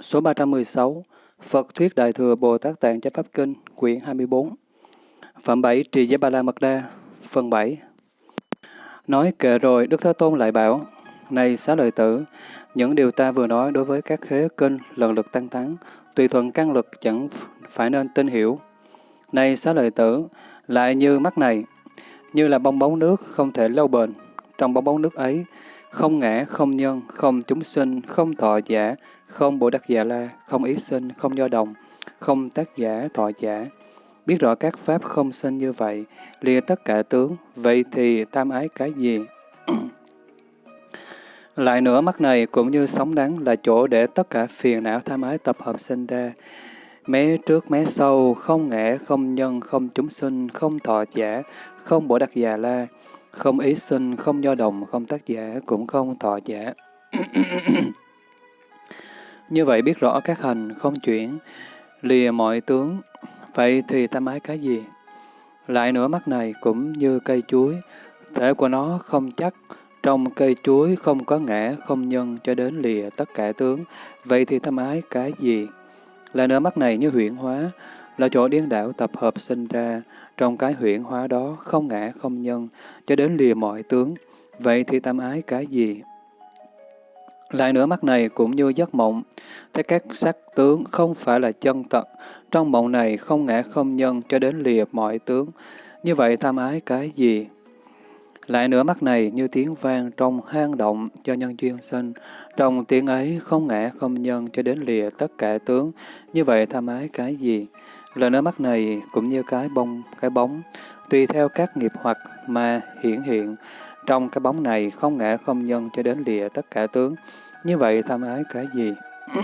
Số 316 Phật Thuyết Đại Thừa Bồ Tát Tạng Chánh Pháp Kinh, quyển 24 Phẩm 7 Trì Giới Ba La Mật Đa, phần 7 Nói kệ rồi, Đức Thế Tôn lại bảo, Này xá lợi tử, những điều ta vừa nói đối với các khế kinh lần lượt tăng thắng, tùy thuận căn lực chẳng phải nên tin hiểu. Này xá lợi tử, lại như mắt này, như là bong bóng nước không thể lâu bền. Trong bong bóng nước ấy, không ngã, không nhân, không chúng sinh, không thọ giả, không bổ đắc giả la, không ý sinh, không do đồng, không tác giả, thọ giả. Biết rõ các pháp không sinh như vậy, lìa tất cả tướng, vậy thì tam ái cái gì? Lại nữa, mắt này cũng như sóng đắng là chỗ để tất cả phiền não tham ái tập hợp sinh ra. Mé trước mé sau, không ngã, không nhân, không chúng sinh, không thọ giả, không bổ đặc già la, không ý sinh, không do đồng, không tác giả, cũng không thọ giả. Như vậy biết rõ các hành không chuyển, lìa mọi tướng, vậy thì tam ái cái gì? Lại nữa mắt này cũng như cây chuối, thể của nó không chắc, trong cây chuối không có ngã, không nhân cho đến lìa tất cả tướng, vậy thì ta ái cái gì? Là nữa mắt này như huyễn hóa, là chỗ điên đảo tập hợp sinh ra, trong cái huyễn hóa đó không ngã, không nhân, cho đến lìa mọi tướng, vậy thì tam ái cái gì? Lại nữa mắt này cũng như giấc mộng, thấy các sắc tướng không phải là chân thật, trong mộng này không ngã không nhân cho đến lìa mọi tướng, như vậy tham ái cái gì? Lại nữa mắt này như tiếng vang trong hang động cho nhân duyên sinh, trong tiếng ấy không ngã không nhân cho đến lìa tất cả tướng, như vậy tham ái cái gì? Lời nói mắt này cũng như cái bông, cái bóng, tùy theo các nghiệp hoặc mà hiển hiện, trong cái bóng này không ngã không nhân cho đến lìa tất cả tướng, như vậy tham ái cái gì?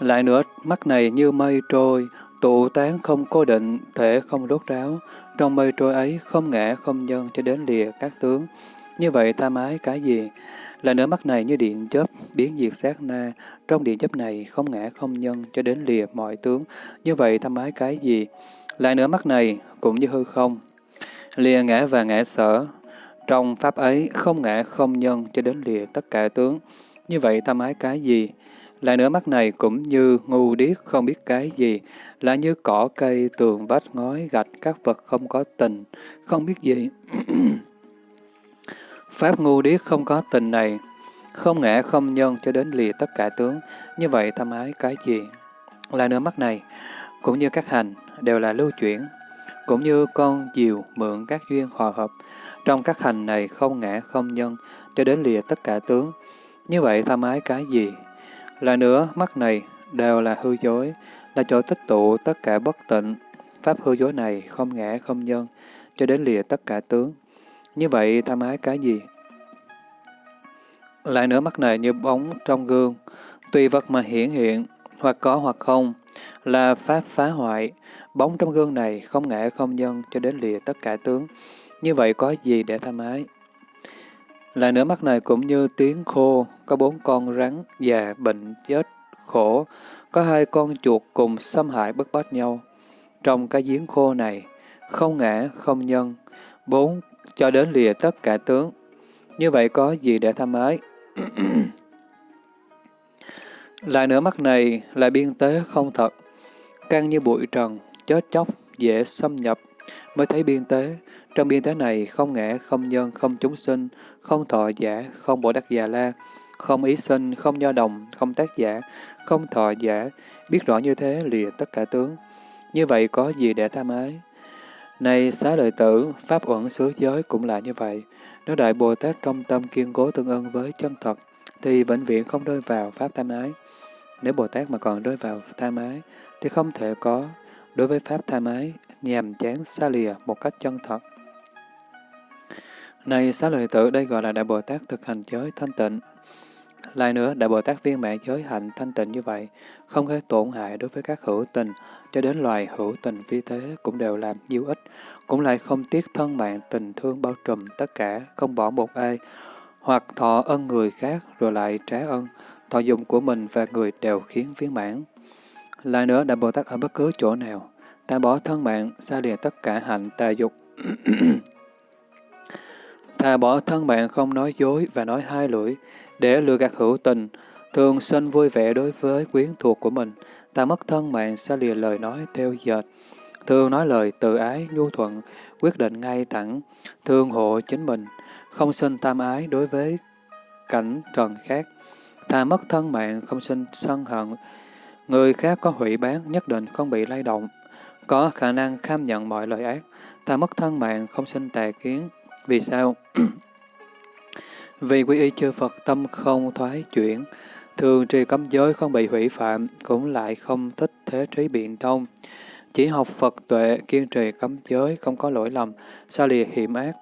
Lại nữa, mắt này như mây trôi, tụ tán không cố định, thể không rốt ráo, trong mây trôi ấy không ngã không nhân cho đến lìa các tướng. Như vậy tham ái cái gì? Là nửa mắt này như điện chớp, biến diệt sát na, trong điện chớp này không ngã không nhân cho đến lìa mọi tướng. Như vậy tham ái cái gì? Lại nửa mắt này cũng như hư không, lìa ngã và ngã sở. Trong pháp ấy không ngã không nhân cho đến lìa tất cả tướng. Như vậy tham ái cái gì? Lại nữa mắt này cũng như ngu điếc không biết cái gì, là như cỏ cây, tường, vách, ngói, gạch, các vật không có tình, không biết gì. Pháp ngu điếc không có tình này, không ngã không nhân cho đến lìa tất cả tướng, như vậy tham ái cái gì? Lại nữa mắt này, cũng như các hành, đều là lưu chuyển, cũng như con diều mượn các duyên hòa hợp, trong các hành này không ngã không nhân cho đến lìa tất cả tướng, như vậy tham ái cái gì? là nữa, mắt này đều là hư dối, là chỗ tích tụ tất cả bất tịnh. Pháp hư dối này không ngã không nhân, cho đến lìa tất cả tướng. Như vậy tham ái cái gì? Lại nữa mắt này như bóng trong gương, tùy vật mà hiển hiện, hoặc có hoặc không, là pháp phá hoại. Bóng trong gương này không ngã không nhân cho đến lìa tất cả tướng. Như vậy có gì để tham ái? Lại nữa mắt này cũng như tiếng khô, có bốn con rắn già bệnh chết khổ, có hai con chuột cùng xâm hại bức bách nhau. Trong cái giếng khô này, không ngã, không nhân, bốn cho đến lìa tất cả tướng. Như vậy có gì để tham ái? lại nữa mắt này là biên tế không thật, căng như bụi trần, chết chóc, dễ xâm nhập, mới thấy biên tế. Trong biên tế này không ngã, không nhân, không chúng sinh, không thọ giả, không bồ đắc già la, không ý sinh, không nho đồng, không tác giả, không thọ giả, biết rõ như thế lìa tất cả tướng. Như vậy có gì để tham ái? Này xá lợi tử, Pháp uẩn xứ giới cũng là như vậy. Nếu Đại Bồ Tát trong tâm kiên cố tương ưng với chân thật, thì vĩnh viễn không rơi vào Pháp tham ái. Nếu Bồ Tát mà còn rơi vào tham ái, thì không thể có đối với Pháp tham ái, nhàm chán xa lìa một cách chân thật. Này xá lợi tử, đây gọi là Đại Bồ Tát thực hành giới thanh tịnh. Lại nữa, Đại Bồ Tát viên mãn giới hạnh thanh tịnh như vậy, không gây tổn hại đối với các hữu tình, cho đến loài hữu tình phi thế cũng đều làm nhiều ích, cũng lại không tiếc thân mạng tình thương bao trùm tất cả, không bỏ một ai, hoặc thọ ân người khác rồi lại trả ân, thọ dụng của mình và người đều khiến viên mãn. Lại nữa, Đại Bồ Tát ở bất cứ chỗ nào, ta bỏ thân mạng, xa lìa tất cả hạnh tà dục. Thà bỏ thân bạn không nói dối và nói hai lưỡi, để lừa gạt hữu tình, thường sinh vui vẻ đối với quyến thuộc của mình, ta mất thân mạng sẽ lìa lời nói theo dệt, thường nói lời tự ái, nhu thuận, quyết định ngay thẳng, thương hộ chính mình, không sinh tam ái đối với cảnh trần khác, thà mất thân mạng, không sinh sân hận, người khác có hủy bán nhất định không bị lay động, có khả năng kham nhận mọi lời ác, ta mất thân mạng, không sinh tà kiến. Vì sao? Vì quy y chư Phật tâm không thoái chuyển, thường trì cấm giới không bị hủy phạm, cũng lại không thích thế trí biện thông. Chỉ học Phật tuệ, kiên trì cấm giới, không có lỗi lầm, xa lìa hiểm ác.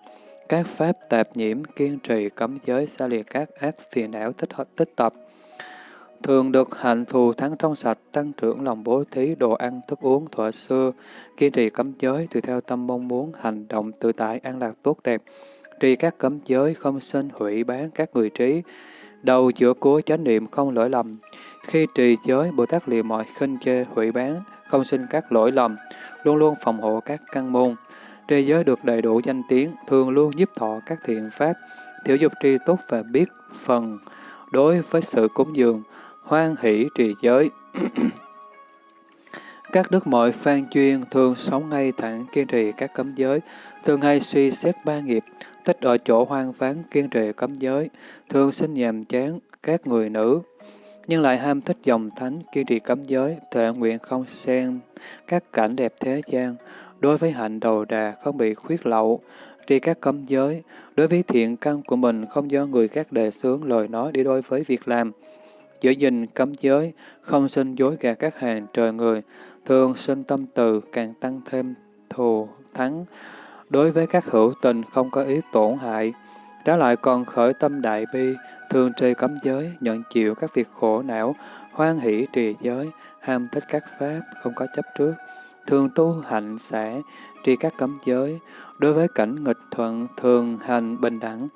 Các pháp tạp nhiễm, kiên trì cấm giới, xa lìa các ác phiền não tích, tích tập. Thường được hạnh thù thắng trong sạch, tăng trưởng lòng bố thí, đồ ăn, thức uống, thọ xưa, kiên trì cấm giới, tùy theo tâm mong muốn, hành động tự tại, an lạc tốt đẹp, trì các cấm giới, không sinh hủy bán các người trí, đầu giữa cuối chánh niệm không lỗi lầm. Khi trì giới, Bồ Tát lìa mọi khinh chê, hủy bán, không sinh các lỗi lầm, luôn luôn phòng hộ các căn môn. Trì giới được đầy đủ danh tiếng, thường luôn giúp thọ các thiện pháp, thiểu dục tri tốt và biết phần đối với sự cúng dường, hoan hỷ trì giới. các đức mọi phan chuyên thường sống ngay thẳng kiên trì các cấm giới, thường hay suy xét ba nghiệp, thích ở chỗ hoang vắng kiên trì cấm giới, thường sinh nhàm chán các người nữ, nhưng lại ham thích dòng thánh kiên trì cấm giới, thệ nguyện không xen các cảnh đẹp thế gian, đối với hạnh đầu đà không bị khuyết lậu, trì các cấm giới, đối với thiện căn của mình không do người khác đề xướng lời nói đi đối với việc làm, giữ gìn cấm giới, không sinh dối gạt các hàng trời người, thường sinh tâm từ càng tăng thêm thù thắng, đối với các hữu tình không có ý tổn hại, đó lại còn khởi tâm đại bi, thường trì cấm giới, nhận chịu các việc khổ não, hoan hỷ trì giới, ham thích các pháp, không có chấp trước, thường tu hạnh xã, trì các cấm giới, đối với cảnh nghịch thuận, thường hành bình đẳng,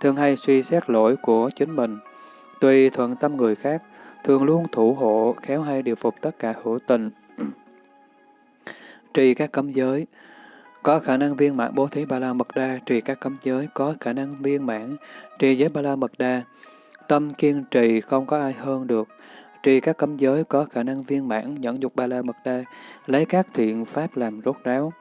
thường hay suy xét lỗi của chính mình, tùy thuận tâm người khác, thường luôn thủ hộ, khéo hay điều phục tất cả hữu tình. trì các cấm giới, có khả năng viên mãn bố thí ba la mật đa, trì các cấm giới, có khả năng viên mãn, trì giới ba la mật đa. Tâm kiên trì không có ai hơn được. Trì các cấm giới có khả năng viên mãn, nhẫn dục ba la mật đa, lấy các thiện pháp làm rốt ráo.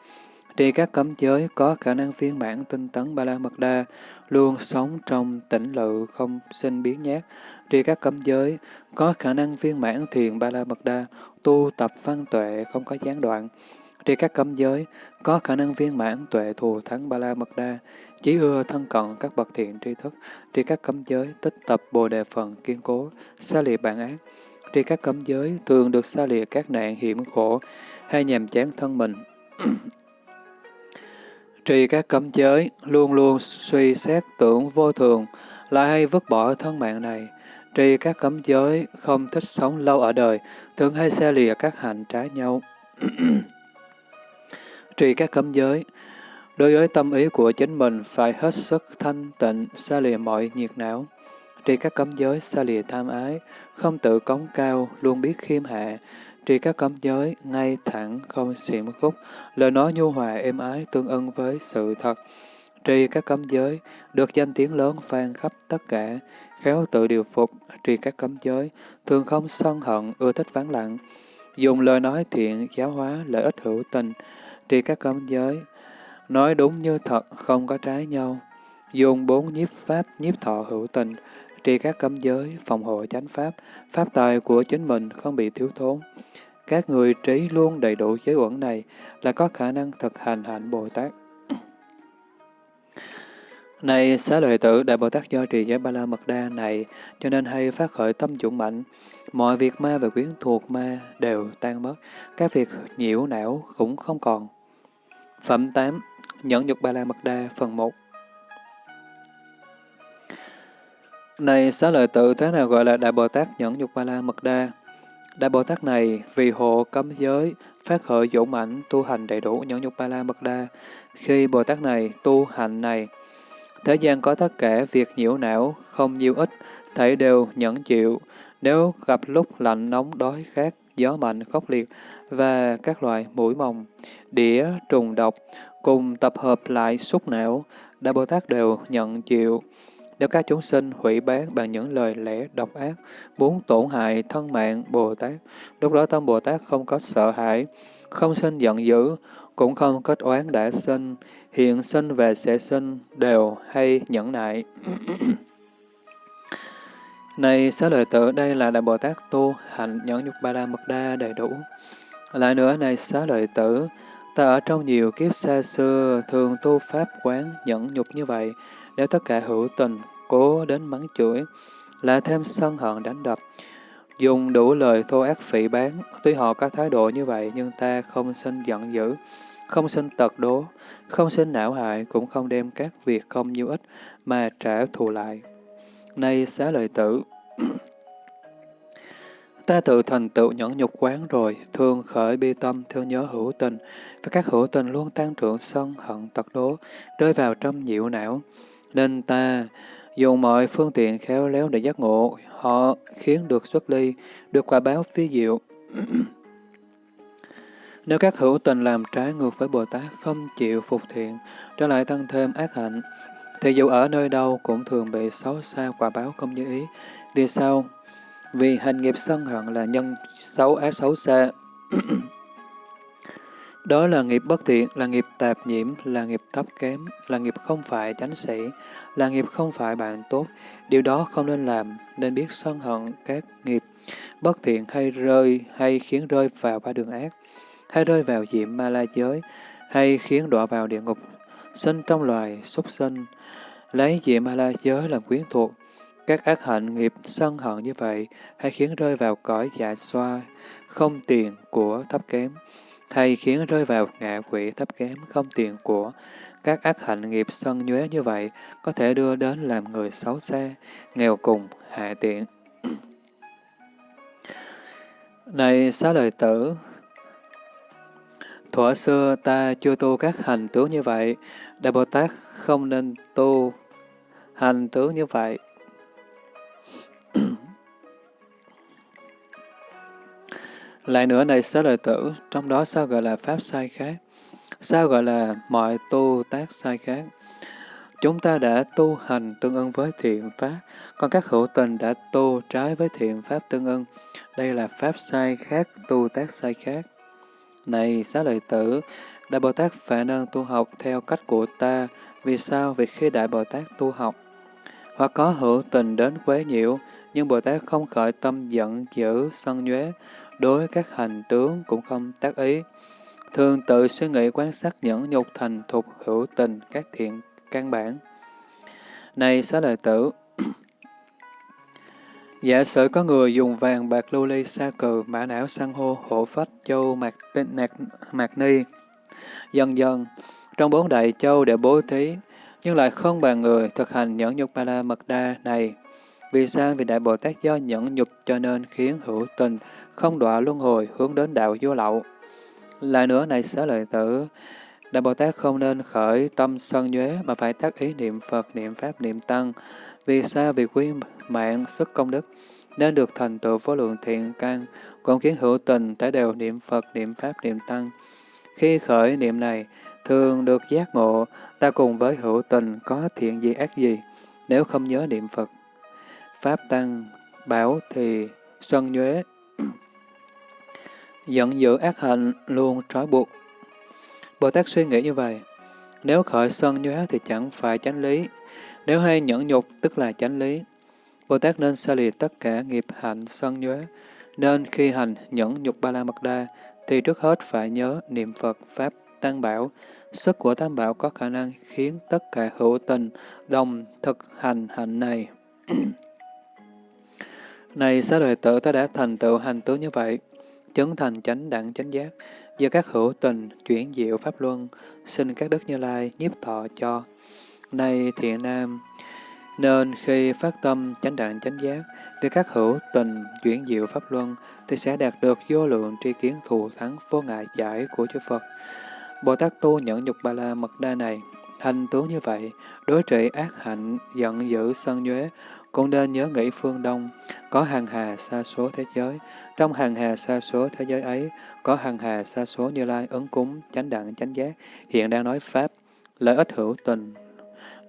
Trì các cấm giới có khả năng viên mãn tinh tấn ba la mật đa, luôn sống trong tĩnh lự, không sinh biến nhát. Trì các cấm giới có khả năng viên mãn thiền ba la mật đa, tu tập văn tuệ, không có gián đoạn. Trì các cấm giới có khả năng viên mãn tuệ thù thắng ba la mật đa, chỉ ưa thân cận các bậc thiện tri thức, tri các cấm giới, tích tập bồ đề phần kiên cố, xa lìa bản ác. Tri các cấm giới thường được xa lìa các nạn hiểm khổ hay nhàm chán thân mình. Trì các cấm giới luôn luôn suy xét tưởng vô thường, lại hay vứt bỏ thân mạng này. Trì các cấm giới không thích sống lâu ở đời, thường hay xa lìa các hạnh trái nhau. Trì các cấm giới Đối với tâm ý của chính mình phải hết sức thanh tịnh, xa lìa mọi nhiệt não. Trì các cấm giới, xa lìa tham ái, không tự cống cao, luôn biết khiêm hạ. Trì các cấm giới, ngay thẳng, không xiểm khúc, lời nói nhu hòa êm ái tương ưng với sự thật. Trì các cấm giới, được danh tiếng lớn vang khắp tất cả, khéo tự điều phục, trì các cấm giới, thường không sân hận, ưa thích vắng lặng, dùng lời nói thiện, giáo hóa, lợi ích hữu tình, trì các cấm giới, nói đúng như thật, không có trái nhau, dùng bốn nhiếp pháp, nhiếp thọ hữu tình, trì các cấm giới, phòng hộ chánh pháp, pháp tài của chính mình không bị thiếu thốn. Các người trí luôn đầy đủ giới uẩn này là có khả năng thực hành hạnh Bồ Tát. Này xá lợi tử, Đại Bồ Tát do trì giới Ba La Mật Đa này, cho nên hay phát khởi tâm dũng mạnh. Mọi việc ma và quyến thuộc ma đều tan mất, các việc nhiễu não cũng không còn. Phẩm 8. Nhẫn nhục Ba La Mật Đa, phần 1 Này xá lợi tự, thế nào gọi là Đại Bồ Tát nhẫn nhục Ba La Mật Đa? Đại Bồ Tát này vì hộ cấm giới, phát khởi dũng mạnh, tu hành đầy đủ nhẫn nhục Ba La Mật Đa. Khi Bồ Tát này tu hành này, thế gian có tất cả việc nhiễu não, không nhiêu ít, thảy đều nhẫn chịu. Nếu gặp lúc lạnh nóng đói khát, gió mạnh khốc liệt và các loại mũi mồng, đĩa, trùng độc cùng tập hợp lại xúc não, Đại Bồ Tát đều nhận chịu. Nếu các chúng sinh hủy bán bằng những lời lẽ độc ác, muốn tổn hại thân mạng Bồ Tát, lúc đó tâm Bồ Tát không có sợ hãi, không sinh giận dữ, cũng không kết oán đã sinh, hiện sinh và sẽ sinh đều hay nhẫn nại. Này xá lợi tử, đây là Đại Bồ Tát tu hành nhẫn nhục ba la mật đa đầy đủ. Lại nữa, này xá lợi tử, ta ở trong nhiều kiếp xa xưa thường tu pháp quán nhẫn nhục như vậy, nếu tất cả hữu tình, cố đến mắng chửi, lại thêm sân hận đánh đập, dùng đủ lời thô ác phỉ bán, tuy họ có thái độ như vậy nhưng ta không sinh giận dữ, không sinh tật đố, không sinh não hại, cũng không đem các việc không nhiều ích mà trả thù lại. Nay xá lợi tử, ta tự thành tựu nhẫn nhục quán rồi, thường khởi bi tâm thương nhớ hữu tình, và các hữu tình luôn tăng trưởng sân hận tật đố, rơi vào trong nhiễu não. Nên ta dùng mọi phương tiện khéo léo để giác ngộ, họ khiến được xuất ly, được quả báo phi diệu. Nếu các hữu tình làm trái ngược với Bồ Tát không chịu phục thiện, trở lại tăng thêm ác hạnh, thì dù ở nơi đâu cũng thường bị xấu xa quả báo không như ý. Vì sao? Vì hành nghiệp sân hận là nhân xấu ác xấu xa. Đó là nghiệp bất thiện, là nghiệp tạp nhiễm, là nghiệp thấp kém, là nghiệp không phải chánh sĩ, là nghiệp không phải bạn tốt. Điều đó không nên làm, nên biết sân hận các nghiệp bất thiện hay rơi hay khiến rơi vào ba đường ác, hay rơi vào diệm ma la giới, hay khiến đọa vào địa ngục, sinh trong loài súc sinh, lấy diệm ma la giới làm quyến thuộc. Các ác hạnh nghiệp sân hận như vậy hay khiến rơi vào cõi dạ xoa, không tiền của thấp kém, thay khiến rơi vào ngạ quỷ thấp kém không tiền của. Các ác hạnh nghiệp sân nhuế như vậy có thể đưa đến làm người xấu xa, nghèo cùng, hạ tiện. Này xá lợi tử, thuở xưa ta chưa tu các hành tướng như vậy, Đại Bồ Tát không nên tu hành tướng như vậy. Lại nữa này xá lợi tử, trong đó sao gọi là pháp sai khác? Sao gọi là mọi tu tác sai khác? Chúng ta đã tu hành tương ưng với thiện pháp, còn các hữu tình đã tu trái với thiện pháp tương ưng. Đây là pháp sai khác, tu tác sai khác. Này xá lợi tử, Đại Bồ Tát phải nên tu học theo cách của ta. Vì sao? Vì khi Đại Bồ Tát tu học, hoặc có hữu tình đến quấy nhiễu, nhưng Bồ Tát không khởi tâm giận dữ, sân nhuế, đối các hành tướng cũng không tác ý. Thường tự suy nghĩ quan sát những nhục thành thuộc hữu tình các thiện căn bản. Này xá lợi tử, Giả sử có người dùng vàng bạc lưu ly sa cừ, mã não san hô, hổ phách, châu, mạc, tinh, nạc, mạc ni. Dần dần, trong bốn đại châu để bố thí, nhưng lại không bàn người thực hành nhẫn nhục ba la mật đa này. Vì sao? Vì Đại Bồ Tát do nhẫn nhục cho nên khiến hữu tình không đọa luân hồi hướng đến đạo vô lậu. Lại nữa này xá lợi tử, Đại Bồ Tát không nên khởi tâm sân nhuế mà phải tác ý niệm Phật, niệm Pháp, niệm Tăng. Vì sao? Vì quý mạng, sức công đức, nên được thành tựu vô lượng thiện căn, còn khiến hữu tình tái đều niệm Phật, niệm Pháp, niệm Tăng. Khi khởi niệm này, thường được giác ngộ, ta cùng với hữu tình có thiện gì ác gì, nếu không nhớ niệm Phật. Pháp Tăng, bảo thì sân nhuế, giận dữ ác hạnh luôn trói buộc. Bồ Tát suy nghĩ như vậy, nếu khởi sân nhuế thì chẳng phải chánh lý, nếu hay nhẫn nhục tức là chánh lý. Bồ Tát nên xa lìa tất cả nghiệp hạnh sân nhuế, nên khi hành nhẫn nhục ba la mật đa, thì trước hết phải nhớ niệm Phật Pháp Tăng Bảo. Sức của Tam Bảo có khả năng khiến tất cả hữu tình đồng thực hành hạnh này. này xá lợi tử ta đã thành tựu hành tướng như vậy, chứng thành chánh đẳng chánh giác, do các hữu tình chuyển diệu pháp luân, xin các đức như lai nhiếp thọ cho. nay thiện nam, nên khi phát tâm chánh đẳng chánh giác, vì các hữu tình chuyển diệu pháp luân, thì sẽ đạt được vô lượng tri kiến thù thắng vô ngại giải của chư Phật. Bồ Tát tu nhẫn nhục ba la mật đa này, hành tướng như vậy, đối trị ác hạnh, giận dữ sân nhuế, cũng nên nhớ nghĩ phương Đông, có hàng hà xa số thế giới. Trong hàng hà xa số thế giới ấy, có hàng hà xa số như lai ứng cúng, chánh đẳng, chánh giác, hiện đang nói Pháp, lợi ích hữu tình,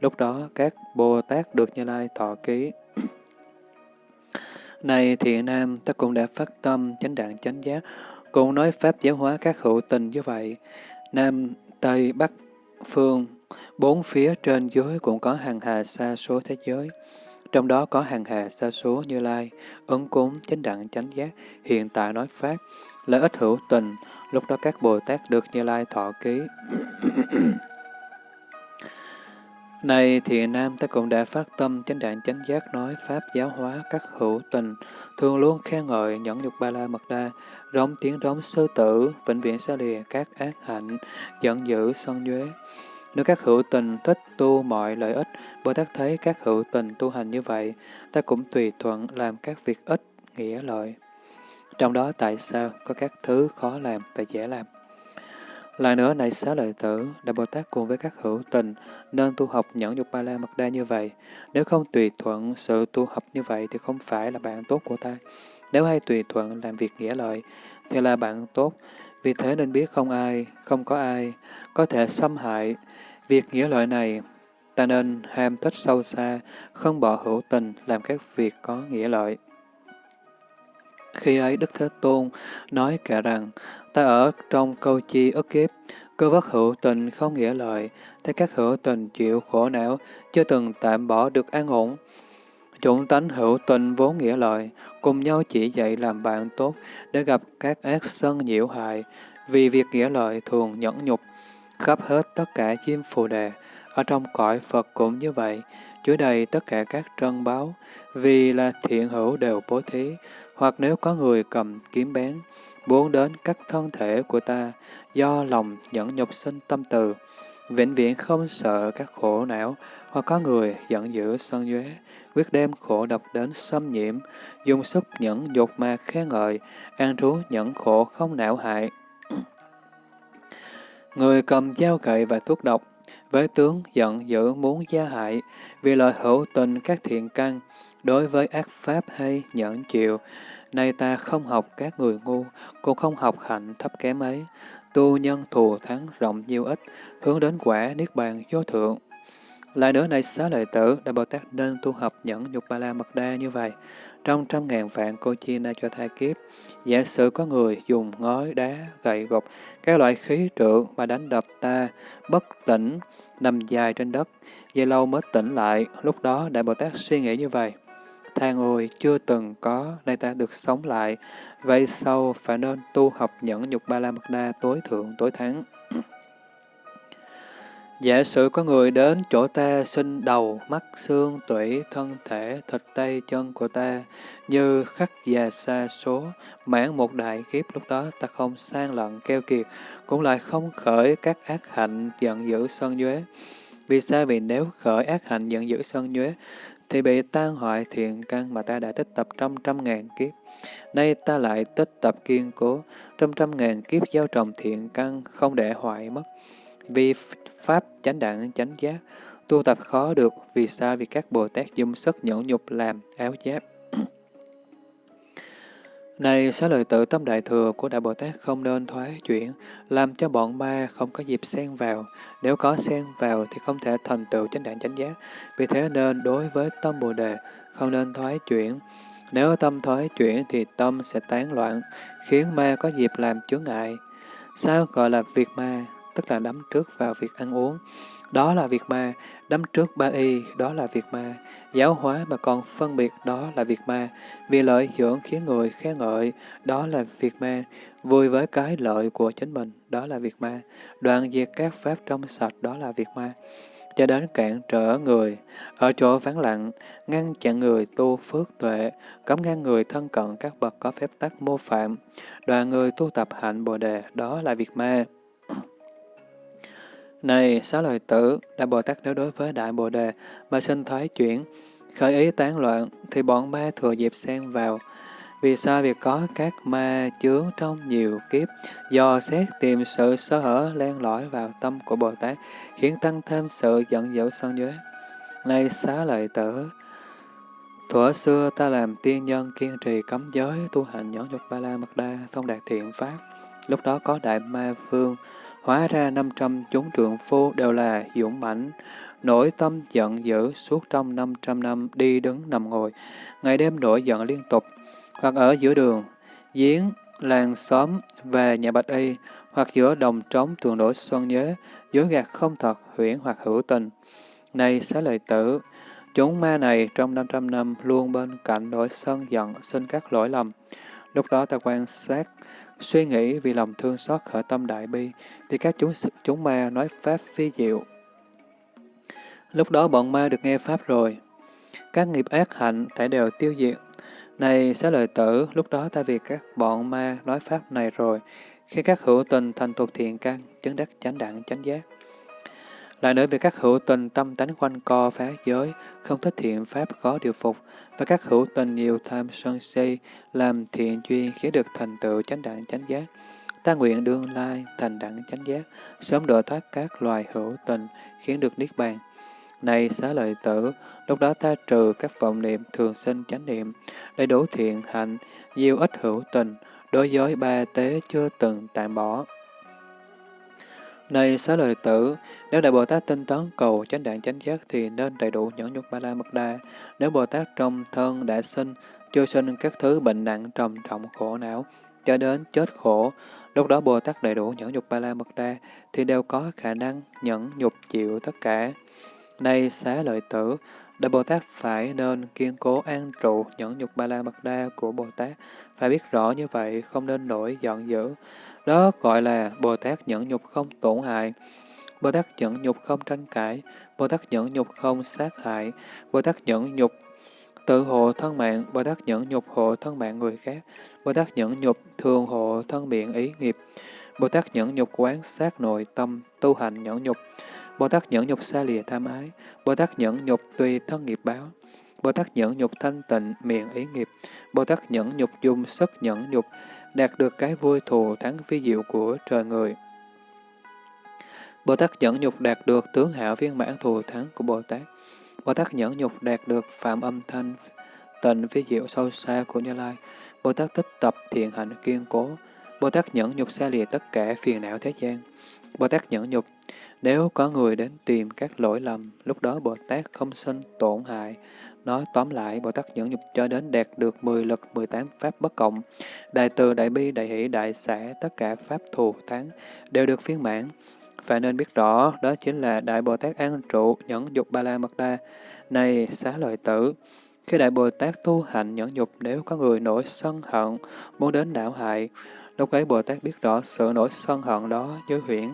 Lúc đó các Bồ Tát được Như Lai thọ ký. Này thiện nam, ta cũng đã phát tâm chánh đẳng chánh giác, cũng nói pháp giáo hóa các hữu tình như vậy. Nam, Tây, Bắc, Phương, bốn phía trên dưới cũng có hàng hà xa số thế giới. Trong đó có hàng hà xa số như lai, ứng cúng, chánh đặng, chánh giác, hiện tại nói pháp, lợi ích hữu tình, lúc đó các Bồ Tát được như lai thọ ký. Này thì nam, ta cũng đã phát tâm chánh đạn chánh giác nói pháp giáo hóa các hữu tình, thường luôn khen ngợi nhẫn nhục ba la mật đa, rống tiếng rống sư tử, vĩnh viễn xa lìa các ác hạnh, giận dữ sân nhuế. Nếu các hữu tình thích tu mọi lợi ích, Bồ Tát thấy các hữu tình tu hành như vậy, ta cũng tùy thuận làm các việc ích, nghĩa lợi. Trong đó tại sao có các thứ khó làm và dễ làm? Lại nữa, này xá lợi tử, Đại Bồ Tát cùng với các hữu tình nên tu học nhẫn nhục ba la mật đa như vậy. Nếu không tùy thuận sự tu học như vậy thì không phải là bạn tốt của ta. Nếu hay tùy thuận làm việc nghĩa lợi thì là bạn tốt. Vì thế nên biết không ai, không có ai có thể xâm hại việc nghĩa lợi này. Ta nên ham thích sâu xa, không bỏ hữu tình làm các việc có nghĩa lợi. Khi ấy Đức Thế Tôn nói cả rằng, ta ở trong câu chi ức kiếp, cơ vất hữu tình không nghĩa lợi, thấy các hữu tình chịu khổ não, chưa từng tạm bỏ được an ổn. Chủng tánh hữu tình vốn nghĩa lợi, cùng nhau chỉ dạy làm bạn tốt để gặp các ác sân nhiễu hại, vì việc nghĩa lợi thường nhẫn nhục, khắp hết tất cả chim phù đề. Ở trong cõi Phật cũng như vậy, chứa đầy tất cả các trân báo, vì là thiện hữu đều bố thí, hoặc nếu có người cầm kiếm bén, muốn đến các thân thể của ta, do lòng nhẫn nhục sinh tâm từ, vĩnh viễn không sợ các khổ não, hoặc có người giận dữ sân nhuế, quyết đem khổ độc đến xâm nhiễm, dùng sức nhẫn dột mà khen ngợi, an trú nhẫn khổ không não hại. Người cầm dao gậy và thuốc độc, với tướng giận dữ muốn gia hại, vì lợi hữu tình các thiện căn, đối với ác pháp hay nhẫn chịu, Nay ta không học các người ngu, cũng không học hạnh thấp kém ấy. Tu nhân thù thắng rộng nhiều ít, hướng đến quả niết bàn vô thượng. Lại nữa này xá lợi tử, Đại Bồ Tát nên tu học nhẫn nhục ba la mật đa như vậy. Trong trăm ngàn vạn cô chi na cho thai kiếp, giả sử có người dùng ngói, đá, gậy gộc, các loại khí trượng mà đánh đập ta, bất tỉnh, nằm dài trên đất, dây lâu mới tỉnh lại, lúc đó Đại Bồ Tát suy nghĩ như vậy than ôi chưa từng có, nay ta được sống lại, vậy sau phải nên tu học nhẫn nhục ba la mật đa tối thượng tối thắng. Giả sử có người đến chỗ ta xin đầu, mắt, xương, tủy, thân thể, thịt tay, chân của ta, như khắc già xa số, mãn một đại kiếp lúc đó ta không sang lận keo kiệt, cũng lại không khởi các ác hạnh giận dữ sân nhuế. Vì sao? Vì nếu khởi ác hạnh giận dữ sân nhuế, thì bị tan hoại thiện căn mà ta đã tích tập trăm trăm ngàn kiếp. Nay ta lại tích tập kiên cố, trăm trăm ngàn kiếp gieo trồng thiện căn không để hoại mất. Vì Pháp chánh đẳng chánh giác, tu tập khó được, vì sao? Vì các Bồ Tát dùng sức nhẫn nhục làm áo giáp. Này, xá lợi tự tâm đại thừa của Đại Bồ Tát không nên thoái chuyển, làm cho bọn ma không có dịp xen vào. Nếu có xen vào thì không thể thành tựu chánh đẳng chánh giác. Vì thế nên đối với tâm Bồ Đề không nên thoái chuyển. Nếu tâm thoái chuyển thì tâm sẽ tán loạn, khiến ma có dịp làm chướng ngại. Sao gọi là việc ma? Tức là đắm trước vào việc ăn uống. Đó là việc ma, đắm trước ba y, đó là việc ma, giáo hóa mà còn phân biệt, đó là việc ma, vì lợi dưỡng khiến người khen ngợi, đó là việc ma, vui với cái lợi của chính mình, đó là việc ma, đoạn diệt các pháp trong sạch, đó là việc ma, cho đến cản trở người, ở chỗ vắng lặng, ngăn chặn người tu phước tuệ, cấm ngăn người thân cận các bậc có phép tắc mô phạm, đoàn người tu tập hạnh bồ đề, đó là việc ma. Này, xá lợi tử, Đại Bồ Tát nếu đối với Đại Bồ Đề mà sinh thoái chuyển, khởi ý tán loạn, thì bọn ma thừa dịp xen vào. Vì sao việc có các ma chướng trong nhiều kiếp, do xét tìm sự sơ hở len lỏi vào tâm của Bồ Tát, khiến tăng thêm sự giận dữ sân nhuế. Này xá lợi tử, thuở xưa ta làm tiên nhân kiên trì cấm giới, tu hành nhẫn nhục ba la mật đa, thông đạt thiện pháp. Lúc đó có đại ma vương, Hóa ra 500 chúng trượng phu đều là dũng mãnh, nổi tâm giận dữ suốt trong 500 năm đi đứng nằm ngồi, ngày đêm nổi giận liên tục, hoặc ở giữa đường, giếng, làng xóm về nhà bạch y, hoặc giữa đồng trống tường đổi xuân nhớ, dối gạt không thật, huyễn hoặc hữu tình. Này xá lợi tử, chúng ma này trong 500 năm luôn bên cạnh nỗi sân giận, sinh các lỗi lầm. Lúc đó ta quan sát, suy nghĩ vì lòng thương xót khởi tâm đại bi, thì các chúng chúng ma nói pháp phi diệu. Lúc đó bọn ma được nghe pháp rồi, các nghiệp ác hạnh thể đều tiêu diệt. Này xá lợi tử, lúc đó ta vì các bọn ma nói pháp này rồi, khi các hữu tình thành thuộc thiện căn, chứng đắc chánh đẳng chánh giác. Lại nữa vì các hữu tình tâm tánh quanh co phá giới, không thích thiện pháp khó điều phục, và các hữu tình nhiều tham sân si, làm thiện duyên khiến được thành tựu chánh đẳng chánh giác. Ta nguyện đương lai thành đẳng chánh giác, sớm độ thoát các loài hữu tình, khiến được niết bàn. Này xá lợi tử, lúc đó ta trừ các vọng niệm thường sinh chánh niệm, đầy đủ thiện hạnh, nhiều ít hữu tình, đối với ba tế chưa từng tạm bỏ. Này xá lợi tử, nếu Đại Bồ Tát tinh tấn cầu chánh đạn chánh giác thì nên đầy đủ nhẫn nhục ba la mật đa. Nếu Bồ Tát trong thân đã sinh, chưa sinh các thứ bệnh nặng trầm trọng khổ não, cho đến chết khổ, lúc đó Bồ Tát đầy đủ nhẫn nhục ba la mật đa thì đều có khả năng nhẫn nhục chịu tất cả. Này xá lợi tử, Đại Bồ Tát phải nên kiên cố an trụ nhẫn nhục ba la mật đa của Bồ Tát, phải biết rõ như vậy, không nên nổi giận dữ. Đó gọi là Bồ Tát nhẫn nhục không tổn hại, Bồ Tát nhẫn nhục không tranh cãi, Bồ Tát nhẫn nhục không sát hại, Bồ Tát nhẫn nhục tự hộ thân mạng, Bồ Tát nhẫn nhục hộ thân mạng người khác, Bồ Tát nhẫn nhục thường hộ thân miệng ý nghiệp, Bồ Tát nhẫn nhục quán sát nội tâm, tu hành nhẫn nhục, Bồ Tát nhẫn nhục xa lìa tham ái, Bồ Tát nhẫn nhục tùy thân nghiệp báo, Bồ Tát nhẫn nhục thanh tịnh miệng ý nghiệp, Bồ Tát nhẫn nhục dùng sức nhẫn nhục, đạt được cái vui thù thắng phi diệu của trời người. Bồ Tát nhẫn nhục đạt được tướng hảo viên mãn thù thắng của Bồ Tát. Bồ Tát nhẫn nhục đạt được phạm âm thanh tịnh phi diệu sâu xa của Như Lai. Bồ Tát tích tập thiện hạnh kiên cố. Bồ Tát nhẫn nhục xa lìa tất cả phiền não thế gian. Bồ Tát nhẫn nhục, nếu có người đến tìm các lỗi lầm, lúc đó Bồ Tát không sinh tổn hại, Nói tóm lại, Bồ Tát nhẫn nhục cho đến đạt được 10 lực 18 pháp bất cộng. Đại từ, đại bi, đại hỷ, đại xã, tất cả pháp thù thắng đều được phiên mãn. Phải nên biết rõ, đó chính là Đại Bồ Tát an trụ, nhẫn dục ba la mật đa. Này, xá lợi tử, khi Đại Bồ Tát tu hành nhẫn nhục nếu có người nổi sân hận, muốn đến đảo hại, lúc ấy Bồ Tát biết rõ sự nổi sân hận đó như huyễn,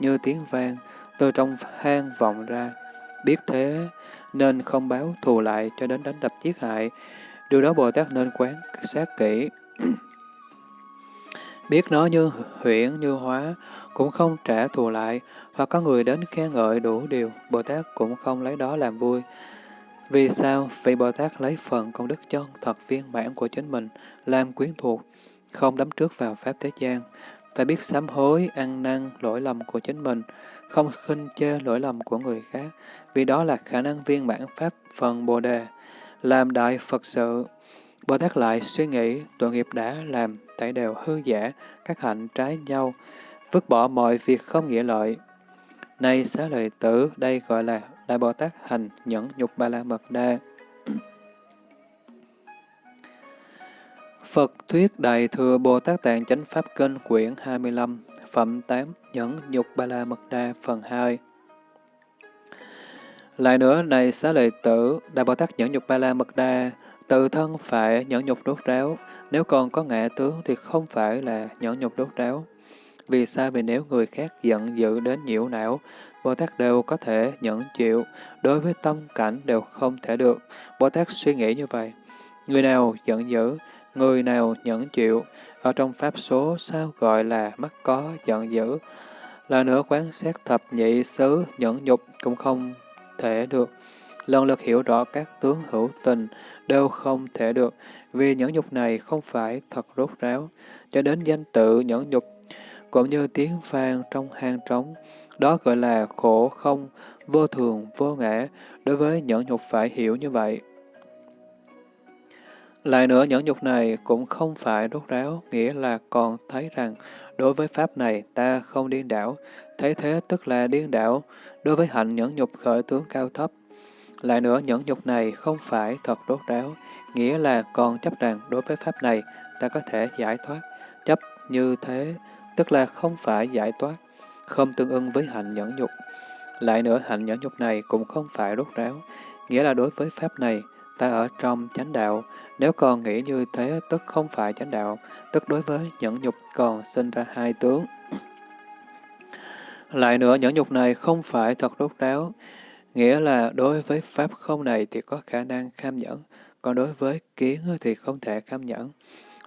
như tiếng vang, từ trong hang vọng ra. Biết thế, nên không báo thù lại cho đến đánh đập giết hại. Điều đó Bồ Tát nên quán sát kỹ. Biết nó như huyễn, như hóa, cũng không trả thù lại, hoặc có người đến khen ngợi đủ điều, Bồ Tát cũng không lấy đó làm vui. Vì sao? Vì Bồ Tát lấy phần công đức chân thật viên mãn của chính mình, làm quyến thuộc, không đắm trước vào Pháp thế gian, phải biết sám hối, ăn năn, lỗi lầm của chính mình, không khinh chê lỗi lầm của người khác, vì đó là khả năng viên mãn Pháp phần Bồ Đề, làm đại Phật sự. Bồ Tát lại suy nghĩ tội nghiệp đã làm, tại đều hư giả, các hạnh trái nhau, vứt bỏ mọi việc không nghĩa lợi. Này xá lợi tử, đây gọi là Đại Bồ Tát hành nhẫn nhục ba la mật đa. Phật Thuyết Đại Thừa Bồ Tát Tạng Chánh Pháp Kinh quyển 25, Phẩm 8, Nhẫn Nhục Ba La Mật Đa, phần 2 Lại nữa, này xá lợi tử, Đại Bồ Tát Nhẫn Nhục Ba La Mật Đa, tự thân phải nhẫn nhục đốt ráo, nếu còn có ngã tướng thì không phải là nhẫn nhục đốt ráo. Vì sao? Vì nếu người khác giận dữ đến nhiễu não, Bồ Tát đều có thể nhẫn chịu, đối với tâm cảnh đều không thể được. Bồ Tát suy nghĩ như vậy. Người nào giận dữ, người nào nhẫn chịu, ở trong pháp số sao gọi là mắt có giận dữ. Là nữa quán xét thập nhị xứ nhẫn nhục cũng không thể được. Lần lượt hiểu rõ các tướng hữu tình đều không thể được, vì nhẫn nhục này không phải thật rốt ráo, cho đến danh tự nhẫn nhục cũng như tiếng vang trong hang trống, đó gọi là khổ không, vô thường, vô ngã, đối với nhẫn nhục phải hiểu như vậy. Lại nữa, nhẫn nhục này cũng không phải rốt ráo, nghĩa là còn thấy rằng đối với Pháp này ta không điên đảo, thấy thế tức là điên đảo. đối với hạnh nhẫn nhục khởi tướng cao thấp. Lại nữa, nhẫn nhục này không phải thật rốt ráo, nghĩa là còn chấp rằng đối với pháp này ta có thể giải thoát. Chấp như thế, tức là không phải giải thoát, không tương ưng với hạnh nhẫn nhục. Lại nữa, hạnh nhẫn nhục này cũng không phải rốt ráo, nghĩa là đối với pháp này, ta ở trong chánh đạo, nếu còn nghĩ như thế tức không phải chánh đạo, tức đối với nhẫn nhục còn sinh ra hai tướng. Lại nữa, nhẫn nhục này không phải thật rốt ráo, nghĩa là đối với pháp không này thì có khả năng kham nhẫn, còn đối với kiến thì không thể kham nhẫn.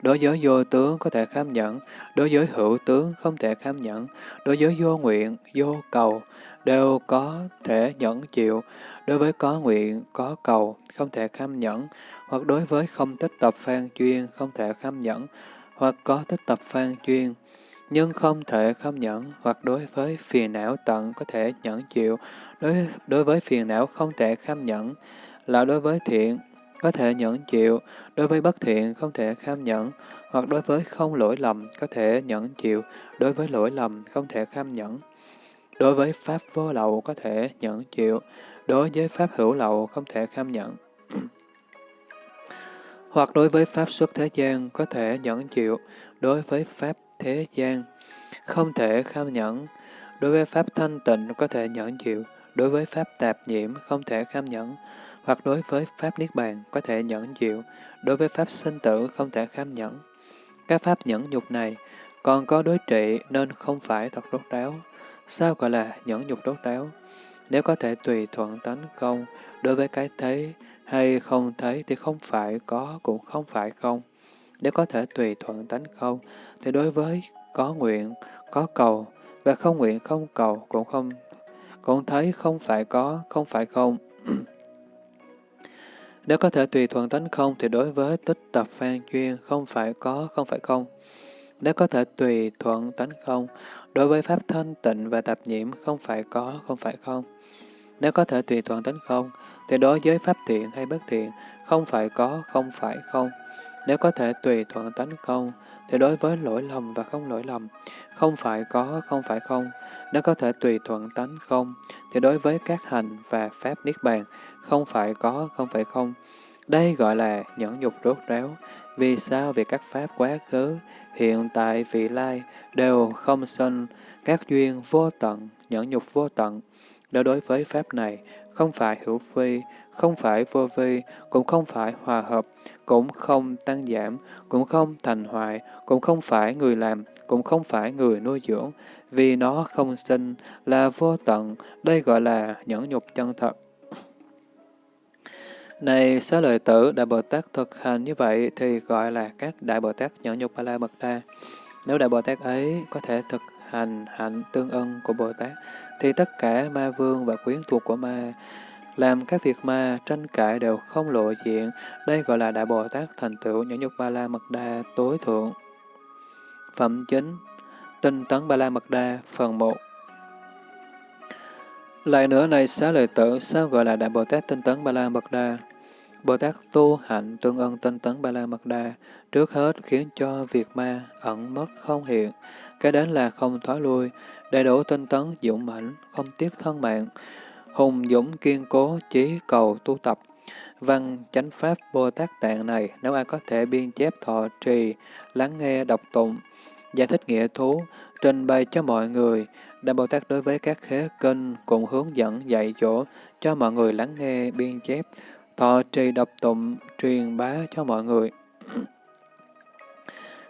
Đối với vô tướng có thể kham nhẫn, đối với hữu tướng không thể kham nhẫn, đối với vô nguyện, vô cầu đều có thể nhẫn chịu, đối với có nguyện, có cầu không thể kham nhẫn, hoặc đối với không tích tập phan chuyên không thể kham nhẫn, hoặc có tích tập phan chuyên nhưng không thể kham nhẫn, hoặc đối với phiền não tận có thể nhẫn chịu, đối, đối với phiền não không thể kham nhẫn, là đối với thiện có thể nhẫn chịu, đối với bất thiện không thể kham nhẫn, hoặc đối với không lỗi lầm có thể nhẫn chịu, đối với lỗi lầm không thể kham nhẫn. Đối với pháp vô lậu có thể nhẫn chịu, đối với pháp hữu lậu không thể kham nhẫn hoặc đối với pháp xuất thế gian có thể nhẫn chịu, đối với pháp thế gian không thể kham nhẫn, đối với pháp thanh tịnh có thể nhẫn chịu, đối với pháp tạp nhiễm không thể kham nhẫn, hoặc đối với pháp niết bàn có thể nhẫn chịu, đối với pháp sinh tử không thể kham nhẫn. Các pháp nhẫn nhục này còn có đối trị nên không phải thật rốt ráo. Sao gọi là nhẫn nhục rốt ráo? Nếu có thể tùy thuận tánh không, đối với cái thấy hay không thấy thì không phải có cũng không phải không. Nếu có thể tùy thuận tánh không, thì đối với có nguyện, có cầu, và không nguyện không cầu cũng không cũng thấy không phải có, không phải không. Nếu có thể tùy thuận tánh không, thì đối với tích tập phan chuyên không phải có, không phải không. Nếu có thể tùy thuận tánh không, đối với pháp thanh tịnh và tạp nhiễm không phải có, không phải không. Nếu có thể tùy thuận tánh không, thì đối với pháp thiện hay bất thiện, không phải có, không phải không. Nếu có thể tùy thuận tánh không, thì đối với lỗi lầm và không lỗi lầm, không phải có, không phải không. Nếu có thể tùy thuận tánh không, thì đối với các hành và pháp niết bàn, không phải có, không phải không. Đây gọi là nhẫn nhục rốt ráo. Vì sao? Vì các pháp quá khứ, hiện tại, vị lai đều không sinh, các duyên vô tận, nhẫn nhục vô tận. Đối với pháp này, không phải hữu vi, không phải vô vi, cũng không phải hòa hợp, cũng không tăng giảm, cũng không thành hoại, cũng không phải người làm, cũng không phải người nuôi dưỡng, vì nó không sinh, là vô tận, đây gọi là nhẫn nhục chân thật. Này xá lợi tử, Đại Bồ Tát thực hành như vậy thì gọi là các Đại Bồ Tát nhẫn nhục ba la mật đa. Nếu Đại Bồ Tát ấy có thể thực hành hạnh tương ưng của Bồ Tát, thì tất cả ma vương và quyến thuộc của ma làm các việc ma tranh cãi đều không lộ diện. Đây gọi là Đại Bồ Tát thành tựu nhẫn nhục ba la mật đa tối thượng. Phẩm chính Tinh tấn ba la mật đa phần 1 Lại nữa này xá lợi tử, sao gọi là Đại Bồ Tát tinh tấn ba la mật đa? Bồ Tát tu hạnh tương ân tinh tấn ba la mật đa, trước hết khiến cho việc ma ẩn mất không hiện, cái đến là không thoái lui, đầy đủ tinh tấn dũng mãnh, không tiếc thân mạng, hùng dũng kiên cố chí cầu tu tập. Văn chánh pháp Bồ Tát Tạng này, nếu ai có thể biên chép thọ trì, lắng nghe đọc tụng, giải thích nghĩa thú, trình bày cho mọi người, Đại Bồ Tát đối với các khế kinh cùng hướng dẫn dạy dỗ cho mọi người lắng nghe biên chép, thọ trì đọc tụng, truyền bá cho mọi người.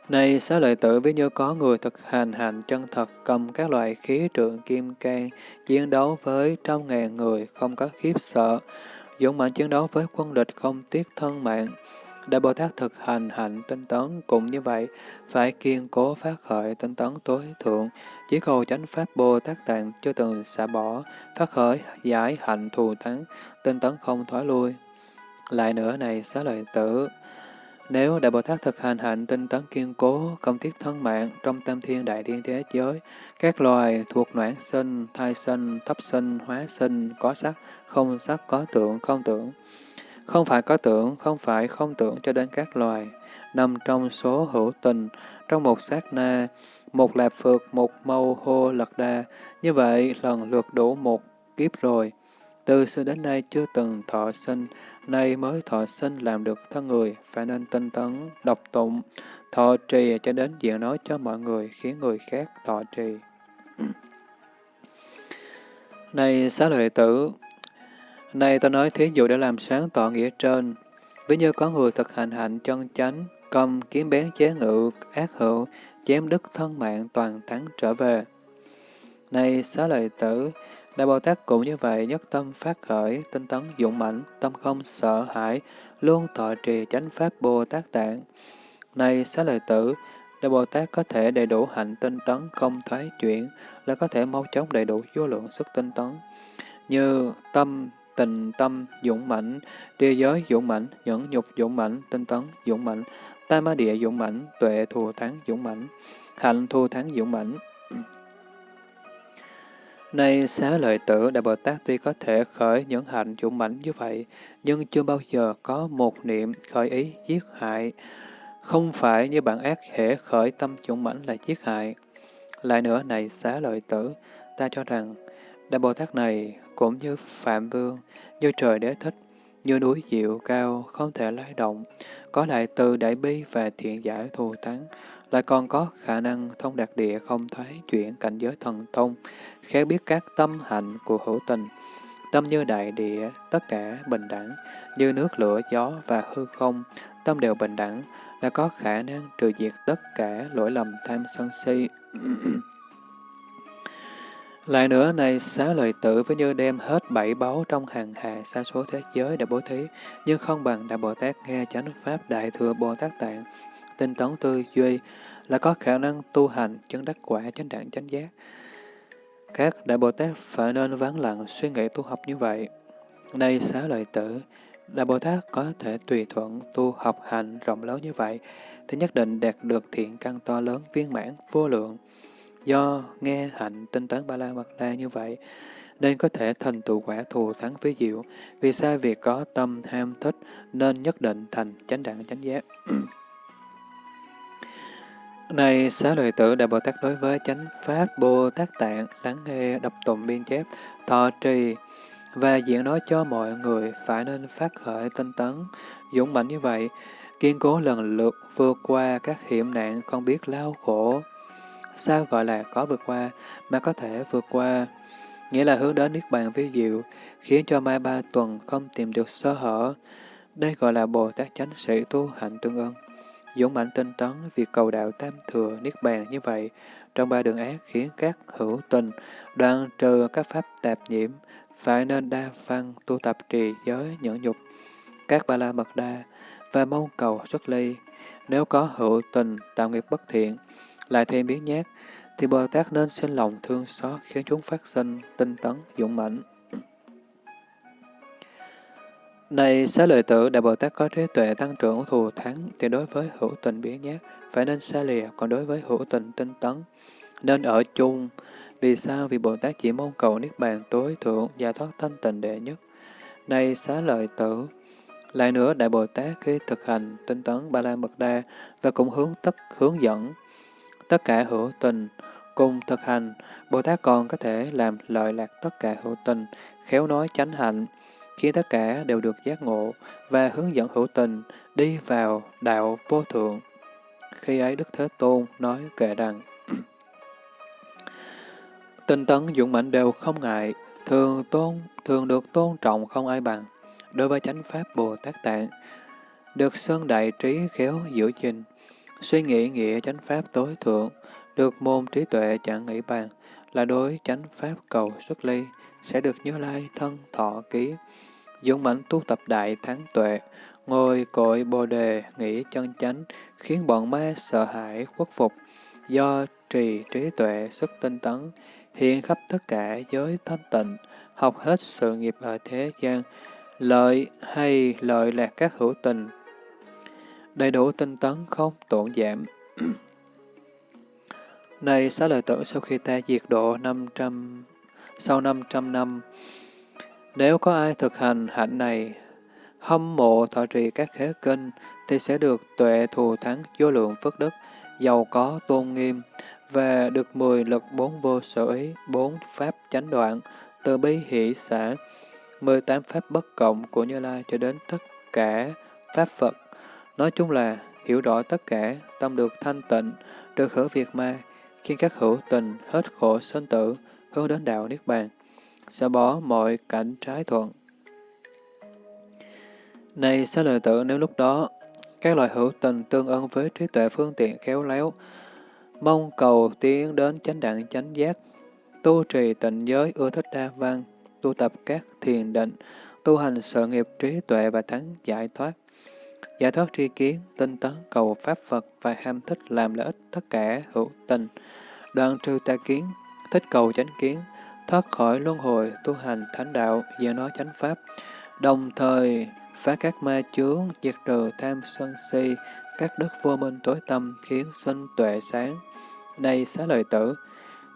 Này xá lợi tử ví như có người thực hành hành chân thật cầm các loại khí trượng kim can, chiến đấu với trăm ngàn người không có khiếp sợ, dũng mãnh chiến đấu với quân địch không tiếc thân mạng. Đại Bồ Tát thực hành hạnh tinh tấn cũng như vậy, phải kiên cố phát khởi tinh tấn tối thượng, chỉ cầu chánh pháp Bồ Tát Tạng chưa từng xả bỏ, phát khởi giải hạnh thù thắng, tinh tấn không thoái lui. Lại nữa này xá lợi tử, nếu Đại Bồ Tát thực hành hạnh tinh tấn kiên cố, công thiết thân mạng trong tam thiên đại thiên thế giới, các loài thuộc noãn sinh, thai sinh, thấp sinh, hóa sinh, có sắc, không sắc, có tượng, không tưởng. Không phải có tưởng, không phải không tưởng cho đến các loài, nằm trong số hữu tình, trong một sát na, một lạp phược, một mâu hô lật đa. Như vậy, lần lượt đủ một kiếp rồi. Từ xưa đến nay chưa từng thọ sinh, nay mới thọ sinh làm được thân người, phải nên tinh tấn, đọc tụng, thọ trì cho đến diện nói cho mọi người, khiến người khác thọ trì. Này xá lợi tử, nay tôi nói thí dụ để làm sáng tỏ nghĩa trên, ví như có người thực hành hạnh chân chánh, cầm kiếm bén chế ngự, ác hữu, chém đứt thân mạng toàn thắng trở về. Này xá lợi tử, Đại Bồ Tát cũng như vậy, nhất tâm phát khởi, tinh tấn dũng mãnh, tâm không sợ hãi, luôn thọ trì chánh pháp Bồ Tát Tạng. Này xá lợi tử, Đại Bồ Tát có thể đầy đủ hạnh tinh tấn không thoái chuyển, là có thể mau chóng đầy đủ vô lượng sức tinh tấn. Như tâm, tình tâm, dũng mãnh, địa giới dũng mãnh, nhẫn nhục dũng mãnh, tinh tấn dũng mãnh, tam ma địa dũng mãnh, tuệ thù thắng dũng mãnh, hạnh thù thắng dũng mãnh. Nay xá lợi tử Đại Bồ Tát tuy có thể khởi những hạnh dũng mãnh như vậy, nhưng chưa bao giờ có một niệm khởi ý giết hại. Không phải như bạn ác hễ khởi tâm dũng mãnh là giết hại. Lại nữa này xá lợi tử, ta cho rằng Đại Bồ Tát này cũng như Phạm Vương, như trời đế thích, như núi diệu cao, không thể lay động, có lại từ đại bi và thiện giải thù thắng, lại còn có khả năng thông đạt địa không thoái chuyển cảnh giới thần thông, khéo biết các tâm hạnh của hữu tình. Tâm như đại địa, tất cả bình đẳng, như nước lửa gió và hư không, tâm đều bình đẳng, là có khả năng trừ diệt tất cả lỗi lầm tham sân si. Lại nữa, này xá lợi tử với như đem hết bảy báu trong hàng hà xa số thế giới để bố thí, nhưng không bằng Đại Bồ Tát nghe chánh Pháp Đại Thừa Bồ Tát Tạng, tinh tấn tư duy, là có khả năng tu hành, chứng đắc quả, chánh đẳng, chánh giác. Các Đại Bồ Tát phải nên vắng lặng suy nghĩ tu học như vậy. Này xá lợi tử, Đại Bồ Tát có thể tùy thuận tu học hành rộng lớn như vậy, thì nhất định đạt được thiện căn to lớn, viên mãn, vô lượng. Do nghe hạnh tinh tấn ba la mật đa như vậy, nên có thể thành tựu quả thù thắng phí diệu. Vì sao việc có tâm ham thích nên nhất định thành chánh đẳng chánh giác. Này xá lợi tử Đại Bồ Tát đối với chánh Pháp Bồ Tát Tạng lắng nghe đọc tụng biên chép, thọ trì và diễn nói cho mọi người phải nên phát khởi tinh tấn, dũng mãnh như vậy, kiên cố lần lượt vượt qua các hiểm nạn không biết lao khổ. Sao gọi là có vượt qua mà có thể vượt qua? Nghĩa là hướng đến Niết Bàn vi diệu, khiến cho mai ba tuần không tìm được sơ hở. Đây gọi là Bồ Tát chánh sĩ tu hạnh tương ưng. Dũng mãnh tinh tấn việc cầu đạo tam thừa Niết Bàn như vậy, trong ba đường ác khiến các hữu tình đoạn trừ các pháp tạp nhiễm, phải nên đa văn tu tập trì giới nhẫn nhục, các ba la mật đa và mong cầu xuất ly. Nếu có hữu tình tạo nghiệp bất thiện, lại thêm biến nhát, thì Bồ Tát nên sinh lòng thương xót khiến chúng phát sinh tinh tấn dũng mãnh. Này xá lợi tử, Đại Bồ Tát có trí tuệ tăng trưởng thù thắng, thì đối với hữu tình biến nhát, phải nên xa lìa, còn đối với hữu tình tinh tấn, nên ở chung. Vì sao? Vì Bồ Tát chỉ mong cầu Niết Bàn tối thượng, giải thoát thanh tịnh đệ nhất. Này xá lợi tử, lại nữa Đại Bồ Tát khi thực hành tinh tấn Ba La Mật Đa và cũng hướng tất hướng dẫn tất cả hữu tình cùng thực hành, Bồ Tát còn có thể làm lợi lạc tất cả hữu tình, khéo nói chánh hạnh, khiến tất cả đều được giác ngộ và hướng dẫn hữu tình đi vào đạo vô thượng. Khi ấy Đức Thế Tôn nói kệ rằng, Tinh tấn dũng mạnh đều không ngại, thường tôn thường được tôn trọng không ai bằng. Đối với chánh pháp Bồ Tát Tạng, được sơn đại trí khéo giữ gìn, suy nghĩ nghĩa chánh pháp tối thượng, được môn trí tuệ chẳng nghĩ bàn, là đối chánh pháp cầu xuất ly, sẽ được như lai thân thọ ký, dũng mãnh tu tập đại thắng tuệ, ngồi cội bồ đề, nghĩ chân chánh, khiến bọn ma sợ hãi khuất phục, do trì trí tuệ sức tinh tấn, hiện khắp tất cả giới thanh tịnh, học hết sự nghiệp ở thế gian, lợi hay lợi lạc các hữu tình, đầy đủ tinh tấn không tổn giảm. Này xá lợi tử sau khi ta diệt độ 500, sau 500 năm, nếu có ai thực hành hạnh này, hâm mộ thọ trì các khế kinh, thì sẽ được tuệ thù thắng vô lượng phước đức, giàu có tôn nghiêm, và được mười lực bốn vô sở ý, bốn pháp chánh đoạn, từ bi hỷ xã, 18 pháp bất cộng của Như Lai cho đến tất cả pháp Phật. Nói chung là hiểu rõ tất cả, tâm được thanh tịnh, được khởi việc ma, khiến các hữu tình hết khổ sinh tử, hướng đến đạo Niết Bàn, sẽ bỏ mọi cảnh trái thuận. Này xá lợi tử, nếu lúc đó các loại hữu tình tương ưng với trí tuệ phương tiện khéo léo, mong cầu tiến đến chánh đẳng chánh giác, tu trì tịnh giới ưa thích đa văn, tu tập các thiền định, tu hành sự nghiệp trí tuệ và thắng giải thoát. Giải thoát tri kiến, tinh tấn cầu Pháp Phật và ham thích làm lợi ích tất cả hữu tình. Đoạn trừ tà kiến, thích cầu chánh kiến, thoát khỏi luân hồi, tu hành thánh đạo, diễn nói chánh Pháp, đồng thời phá các ma chướng, diệt trừ tham sân si, các đức vô minh tối tâm khiến sinh tuệ sáng. đây xá lợi tử,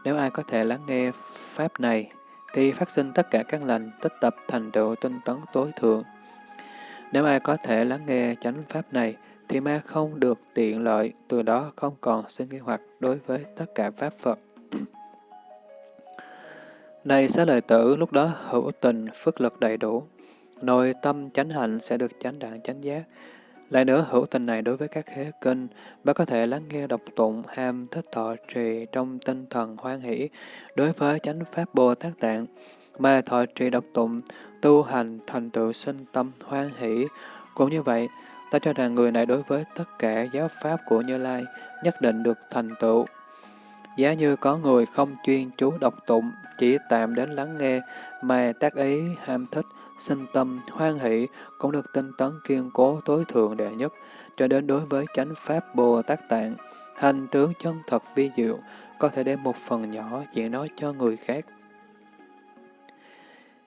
nếu ai có thể lắng nghe Pháp này, thì phát sinh tất cả các lành, tích tập thành tựu tinh tấn tối thượng. Nếu ai có thể lắng nghe chánh Pháp này, thì ma không được tiện lợi, từ đó không còn sinh nghi hoặc đối với tất cả Pháp Phật. Này xá lợi tử, lúc đó hữu tình, phước lực đầy đủ, nội tâm chánh hạnh sẽ được chánh đạn chánh giác. Lại nữa, hữu tình này đối với các khế kinh, bà có thể lắng nghe độc tụng, ham thích thọ trì trong tinh thần hoan hỷ đối với chánh pháp Bồ Tát Tạng, mà thọ trì độc tụng, tu hành thành tựu sinh tâm hoan hỷ. Cũng như vậy, ta cho rằng người này đối với tất cả giáo pháp của Như Lai nhất định được thành tựu. Giá như có người không chuyên chú độc tụng, chỉ tạm đến lắng nghe, mà tác ý ham thích, sinh tâm, hoan hỷ cũng được tinh tấn kiên cố tối thượng đệ nhất, cho đến đối với chánh pháp Bồ Tát Tạng, hành tướng chân thật vi diệu, có thể đem một phần nhỏ diễn nói cho người khác.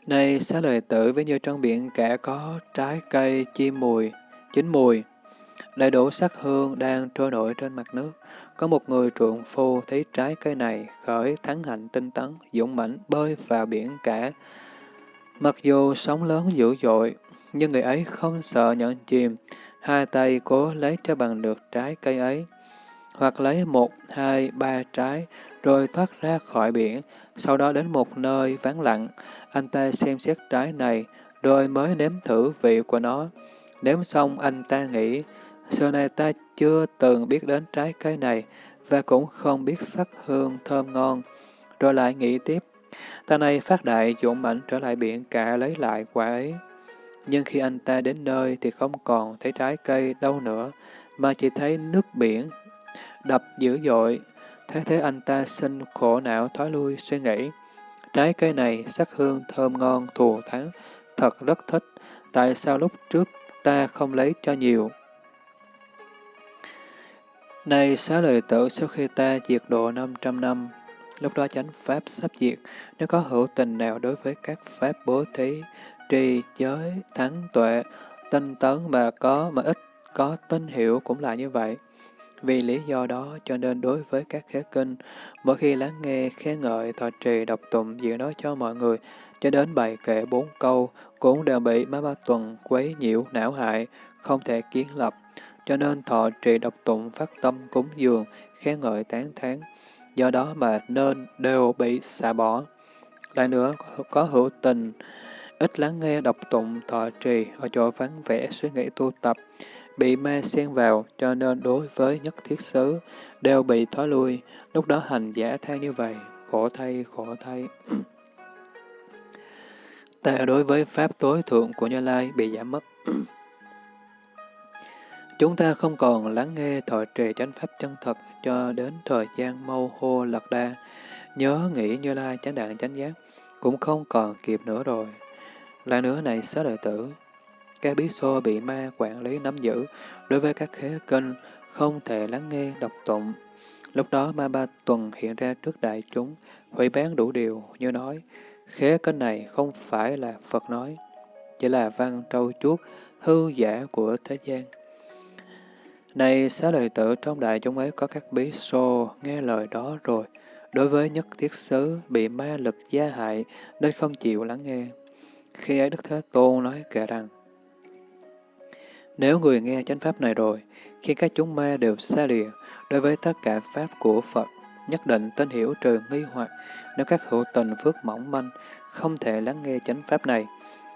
Này xá lợi tử với như trong biển cả có trái cây chim mùi, chín mùi, đầy đủ sắc hương đang trôi nổi trên mặt nước. Có một người trượng phu thấy trái cây này khởi thắng hạnh tinh tấn, dũng mãnh bơi vào biển cả, Mặc dù sóng lớn dữ dội, nhưng người ấy không sợ nhận chìm, hai tay cố lấy cho bằng được trái cây ấy, hoặc lấy một, hai, ba trái, rồi thoát ra khỏi biển, sau đó đến một nơi vắng lặng, anh ta xem xét trái này, rồi mới nếm thử vị của nó. Nếm xong anh ta nghĩ, xưa nay ta chưa từng biết đến trái cây này, và cũng không biết sắc hương thơm ngon. Rồi lại nghĩ tiếp, Ta này phát đại dũng mạnh trở lại biển cả lấy lại quả ấy. Nhưng khi anh ta đến nơi thì không còn thấy trái cây đâu nữa, mà chỉ thấy nước biển đập dữ dội. Thế thế anh ta sinh khổ não thói lui suy nghĩ. Trái cây này sắc hương thơm ngon thù thắng, thật rất thích. Tại sao lúc trước ta không lấy cho nhiều? Này xá lời tử sau khi ta diệt độ 500 năm, Lúc đó chánh pháp sắp diệt, nếu có hữu tình nào đối với các pháp bố thí, trì, giới, thắng tuệ, tinh tấn mà có mà ít có tinh hiểu cũng là như vậy. Vì lý do đó cho nên đối với các khế kinh, mỗi khi lắng nghe, khen ngợi, thọ trì, đọc tụng, diễn nói cho mọi người, cho đến bài kệ bốn câu, cũng đều bị má ba tuần quấy nhiễu, não hại, không thể kiến lập. Cho nên thọ trì độc tụng phát tâm cúng dường, khen ngợi tán thán, do đó mà nên đều bị xả bỏ. Lại nữa, có hữu tình, ít lắng nghe độc tụng thọ trì ở chỗ vắng vẻ suy nghĩ tu tập, bị ma xen vào, cho nên đối với nhất thiết xứ đều bị thoái lui, lúc đó hành giả than như vậy, khổ thay, khổ thay. Ta đối với Pháp tối thượng của Như Lai bị giảm mất. Chúng ta không còn lắng nghe thọ trì chánh pháp chân thật cho đến thời gian mâu hô lật đa, nhớ nghĩ như lai chánh đạn chánh giác, cũng không còn kịp nữa rồi. Lại nữa này xá đời tử, các bí xô bị ma quản lý nắm giữ, đối với các khế kinh không thể lắng nghe đọc tụng. Lúc đó ma ba tuần hiện ra trước đại chúng, hủy bán đủ điều như nói, khế kinh này không phải là Phật nói, chỉ là văn trâu chuốt, hư giả của thế gian. Này xá lợi tử trong đại chúng ấy có các bí xô nghe lời đó rồi, đối với nhất thiết xứ bị ma lực gia hại nên không chịu lắng nghe. Khi ấy Đức Thế Tôn nói kể rằng, Nếu người nghe chánh pháp này rồi, khi các chúng ma đều xa lìa đối với tất cả pháp của Phật, nhất định tin hiểu trừ nghi hoặc, nếu các hữu tình phước mỏng manh, không thể lắng nghe chánh pháp này.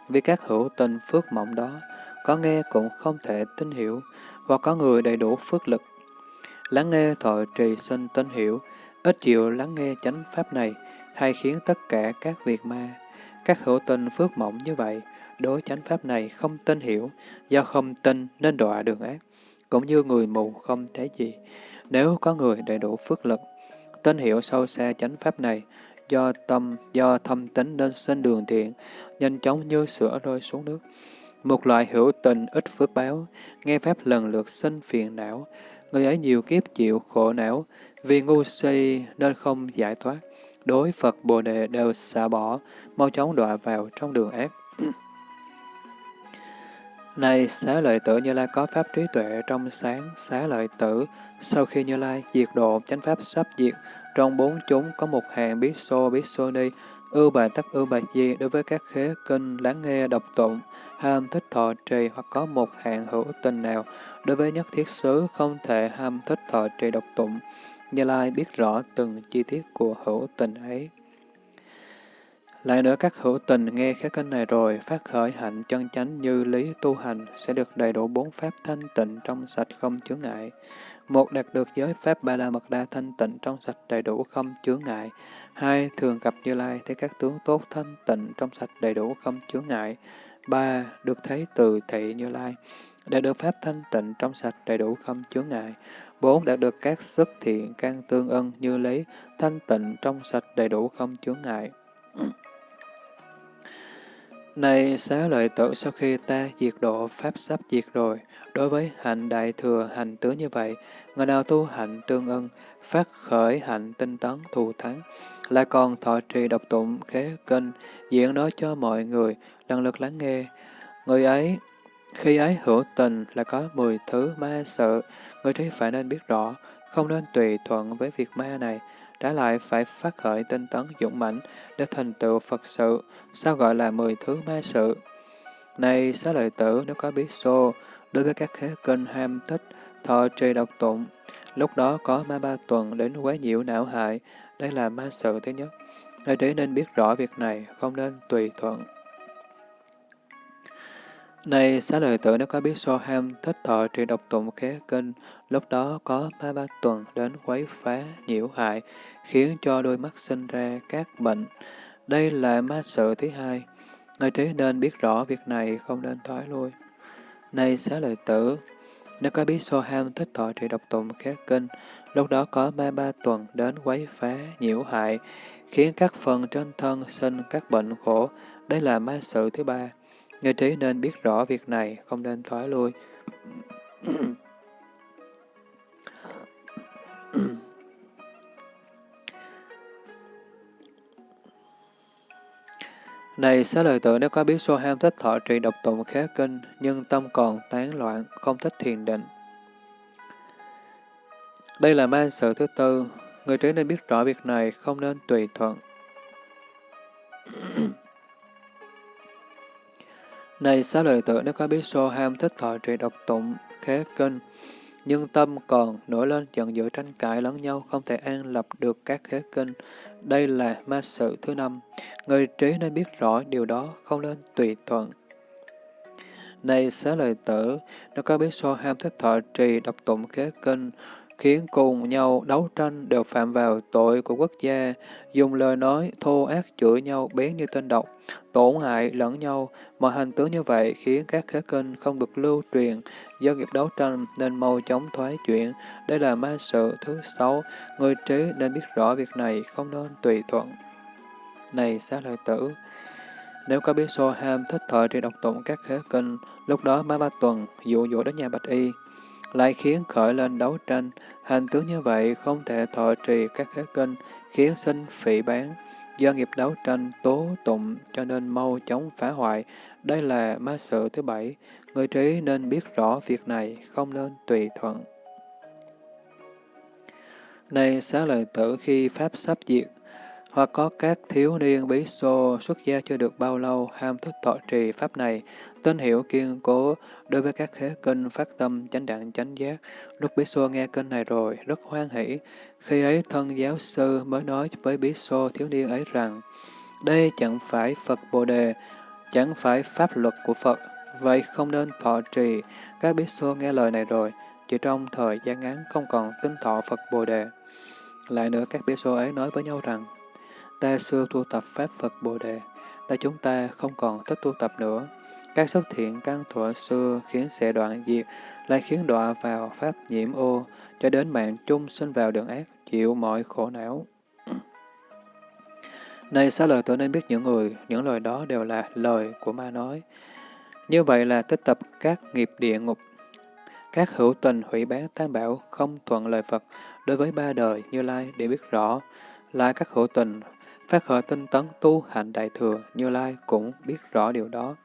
Vì các hữu tình phước mỏng đó, có nghe cũng không thể tin hiểu, hoặc có người đầy đủ phước lực. Lắng nghe thọ trì sinh tinh hiểu, ít chịu lắng nghe chánh pháp này, hay khiến tất cả các việc ma. Các hữu tình phước mỏng như vậy, đối chánh pháp này không tin hiểu, do không tin nên đọa đường ác, cũng như người mù không thấy gì. Nếu có người đầy đủ phước lực, tin hiểu sâu xa chánh pháp này, do tâm, do thâm tính nên sinh đường thiện, nhanh chóng như sữa rơi xuống nước. Một loại hữu tình ít phước báo, nghe pháp lần lượt sinh phiền não, người ấy nhiều kiếp chịu khổ não, vì ngu si nên không giải thoát. Đối Phật Bồ Đề đều xả bỏ, mau chóng đọa vào trong đường ác. Này xá lợi tử Như Lai có pháp trí tuệ trong sáng, xá lợi tử, sau khi Như Lai diệt độ chánh pháp sắp diệt, trong bốn chúng có một hàng biết xô biết xô ni, ưu bà tắc ưu bà di đối với các khế kinh lắng nghe độc tụng, ham thích thọ trì hoặc có một hạng hữu tình nào, đối với nhất thiết xứ không thể ham thích thọ trì độc tụng. Như Lai biết rõ từng chi tiết của hữu tình ấy. Lại nữa các hữu tình nghe khái kinh này rồi, phát khởi hạnh chân chánh như lý tu hành, sẽ được đầy đủ bốn pháp thanh tịnh trong sạch không chướng ngại. Một, đạt được giới pháp ba la mật đa thanh tịnh trong sạch đầy đủ không chướng ngại. Hai, thường gặp Như Lai thấy các tướng tốt thanh tịnh trong sạch đầy đủ không chướng ngại. Ba, được thấy từ thị Như Lai, đạt được pháp thanh tịnh trong sạch đầy đủ không chướng ngại. Bốn, đạt được các sức thiện can tương ân như lý, thanh tịnh trong sạch đầy đủ không chướng ngại. Này xá lợi tử sau khi ta diệt độ Pháp sắp diệt rồi, đối với hạnh đại thừa hành tướng như vậy, người nào tu hạnh tương ân, phát khởi hạnh tinh tấn thù thắng, lại còn thọ trì độc tụng khế kinh, diễn nói cho mọi người, năng lượt lắng nghe. Người ấy, khi ấy hữu tình là có mười thứ ma sợ, người thấy phải nên biết rõ, không nên tùy thuận với việc ma này, trái lại phải phát khởi tinh tấn dũng mãnh để thành tựu Phật sự, sao gọi là mười thứ ma sự. Này xá lợi tử nếu có biết xô, đối với các khế kinh ham thích, thọ trì độc tụng, lúc đó có ma ba tuần đến quá nhiễu não hại, đây là ma sự thứ nhất. người trí nên biết rõ việc này, không nên tùy thuận. Này xá lợi tử nếu có biết so ham thích thọ trì độc tụng khế kinh, lúc đó có ba ba tuần đến quấy phá, nhiễu hại, khiến cho đôi mắt sinh ra các bệnh. Đây là ma sự thứ hai. Người trí nên biết rõ việc này, không nên thoái lui. Này xá lợi tử, nếu có biết so ham thích thọ trì độc tụng khế kinh, lúc đó có ma ba tuần đến quấy phá, nhiễu hại, khiến các phần trên thân sinh các bệnh khổ. Đây là ma sự thứ ba. Người trí nên biết rõ việc này, không nên thoái lui. Này xá lợi tử nếu có biết so ham thích thọ trì độc tụng khá kinh, nhưng tâm còn tán loạn, không thích thiền định. Đây là ma sự thứ tư, người trí nên biết rõ việc này, không nên tùy thuận. Này xá lợi tử nếu có biết so ham thích thọ trì độc tụng khế kinh, nhưng tâm còn nổi lên giận dữ tranh cãi lẫn nhau, không thể an lập được các khế kinh. Đây là ma sự thứ năm. Người trí nên biết rõ điều đó, không nên tùy thuận. Này xá lợi tử, nếu có biết so ham thích thọ trì độc tụng khế kinh, khiến cùng nhau đấu tranh đều phạm vào tội của quốc gia, dùng lời nói thô ác chửi nhau bén như tên độc, tổn hại lẫn nhau. Mọi hành tướng như vậy khiến các khế kinh không được lưu truyền, do nghiệp đấu tranh nên mau chóng thoái chuyển. Đây là ma sự thứ sáu, người trí nên biết rõ việc này, không nên tùy thuận. Này xá lợi tử, nếu có biết so ham thích thọ trên độc tụng các khế kinh, lúc đó má ba tuần dụ dỗ đến nhà bạch y, lại khiến khởi lên đấu tranh. Hành tướng như vậy không thể thọ trì các khế kinh, khiến sinh phỉ bán. Do nghiệp đấu tranh tố tụng cho nên mau chóng phá hoại. Đây là ma sự thứ bảy. Người trí nên biết rõ việc này, không nên tùy thuận. Này xá lợi tử khi Pháp sắp diệt, hoặc có các thiếu niên bí xô xuất gia chưa được bao lâu ham thích thọ trì pháp này, tín hiệu kiên cố đối với các khế kinh phát tâm chánh đẳng chánh giác. Lúc bí xô nghe kinh này rồi, rất hoan hỷ. Khi ấy thân giáo sư mới nói với bí xô thiếu niên ấy rằng, đây chẳng phải Phật Bồ Đề, chẳng phải pháp luật của Phật, vậy không nên thọ trì. Các bí xô nghe lời này rồi, chỉ trong thời gian ngắn không còn tin thọ Phật Bồ Đề. Lại nữa các bí xô ấy nói với nhau rằng, ta xưa tu tập Pháp Phật Bồ Đề, đã chúng ta không còn thích tu tập nữa. Các xuất thiện căn thuở xưa khiến sẽ đoạn diệt, lại khiến đọa vào Pháp nhiễm ô, cho đến mạng chung sinh vào đường ác, chịu mọi khổ não. Này xá lời tôi nên biết những người, những lời đó đều là lời của ma nói. Như vậy là tích tập các nghiệp địa ngục. Các hữu tình hủy bán tam bảo không thuận lời Phật đối với ba đời Như Lai để biết rõ. là các hữu tình phát khởi tinh tấn tu hành đại thừa Như Lai cũng biết rõ điều đó.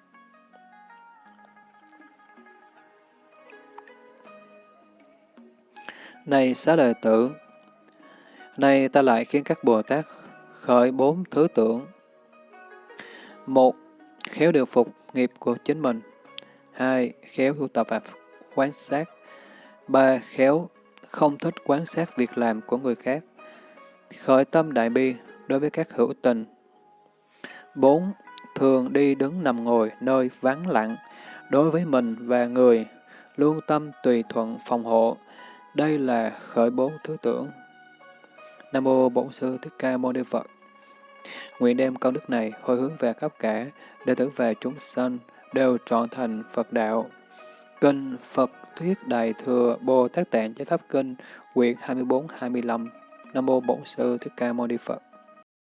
Này xá lợi tử, nay ta lại khiến các Bồ Tát khởi bốn thứ tưởng. Một, khéo điều phục nghiệp của chính mình. Hai, khéo tu tập và quan sát. Ba, khéo không thích quan sát việc làm của người khác. Khởi tâm đại bi đối với các hữu tình. Bốn, thường đi đứng nằm ngồi nơi vắng lặng đối với mình và người, luôn tâm tùy thuận phòng hộ. Đây là khởi bốn thứ tưởng. Nam mô Bổn sư Thích Ca Mâu Ni Phật. Nguyện đem công đức này hồi hướng về khắp cả, đệ tử về chúng sanh đều trọn thành Phật đạo. Kinh Phật Thuyết Đại Thừa Bồ Tát Tạng Chánh Pháp Kinh, quyển 24-25 Nam Mô Bổn Sư Thích Ca Mâu Ni Phật